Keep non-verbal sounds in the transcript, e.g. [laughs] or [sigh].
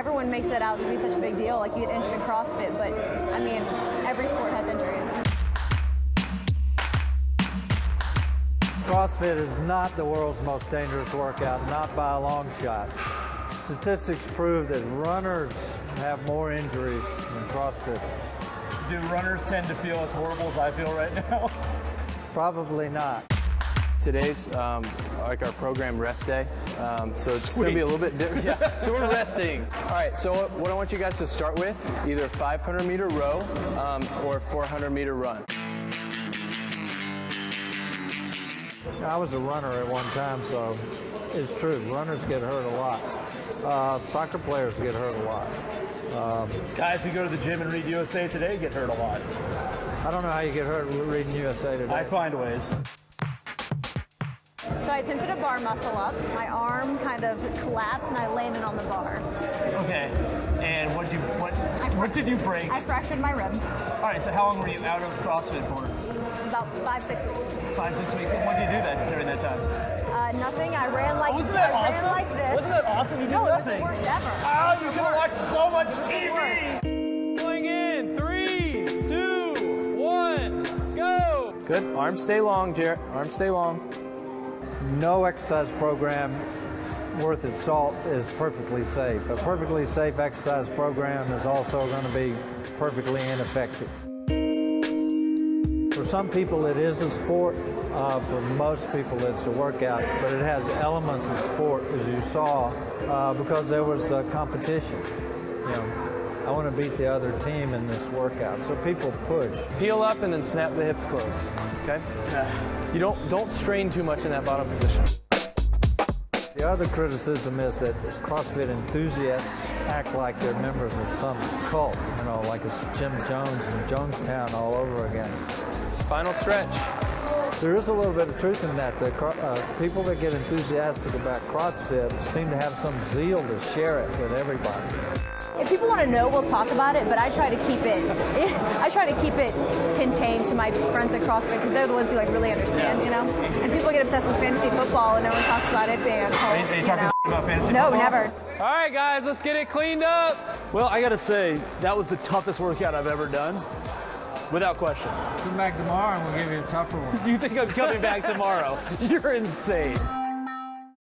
everyone makes it out to be such a big deal, like you get injured in CrossFit, but I mean, every sport has injuries. CrossFit is not the world's most dangerous workout, not by a long shot. Statistics prove that runners have more injuries than CrossFitters. Do runners tend to feel as horrible as I feel right now? [laughs] Probably not. Today's um, like our program rest day, um, so it's going to be a little bit different. Yeah, [laughs] so we're resting. All right, so what I want you guys to start with, either 500 meter row um, or 400 meter run. I was a runner at one time, so it's true. Runners get hurt a lot. Uh, soccer players get hurt a lot. Um, Guys who go to the gym and read USA Today get hurt a lot. I don't know how you get hurt reading USA Today. I find ways. So I attempted a bar muscle up. My arm kind of collapsed and I landed on the bar. Okay. And what did you what what did you break? I fractured my rib. All right. So how long were you out of CrossFit for? About five, six weeks. Five, six weeks. And what did you do that during that time? Uh, nothing. I ran like Wasn't that I awesome? ran like this. Wasn't that awesome? You did no, it was nothing. the worst ever. Oh, you could have watched so much Worst. TV. Going in, three, two, one, go. Good. Arms stay long, Jarrett. Arms stay long. No exercise program worth its salt is perfectly safe. A perfectly safe exercise program is also going to be perfectly ineffective. For some people, it is a sport. Uh, for most people, it's a workout, but it has elements of sport, as you saw, uh, because there was a competition. You know, I want to beat the other team in this workout, so people push. Peel up and then snap the hips close. Okay. Yeah. You don't don't strain too much in that bottom position. The other criticism is that CrossFit enthusiasts act like they're members of some cult, you know, like it's Jim Jones and Jonestown all over again. Final stretch. There is a little bit of truth in that. The uh, people that get enthusiastic about CrossFit seem to have some zeal to share it with everybody. If people want to know, we'll talk about it, but I try to keep it. [laughs] I try to keep it contained to my friends at CrossFit because they're the ones who like really understand, you know. And people get obsessed with fantasy football, and no one talks about it being a cult. Are you you talking about fantasy No, football? never. All right, guys, let's get it cleaned up. Well, I gotta say, that was the toughest workout I've ever done, without question. Come back tomorrow and we'll give you a tougher one. [laughs] You think I'm coming back tomorrow? [laughs] You're insane.